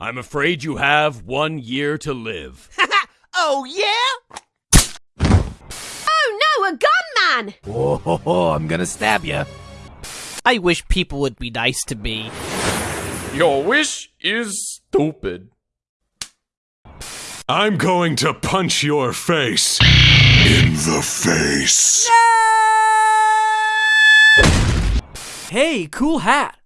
I'm afraid you have one year to live. oh, yeah? Oh no, a gunman! Oh, ho, ho, I'm gonna stab you. I wish people would be nice to me. Your wish is stupid. I'm going to punch your face. In the face. Hey, cool hat.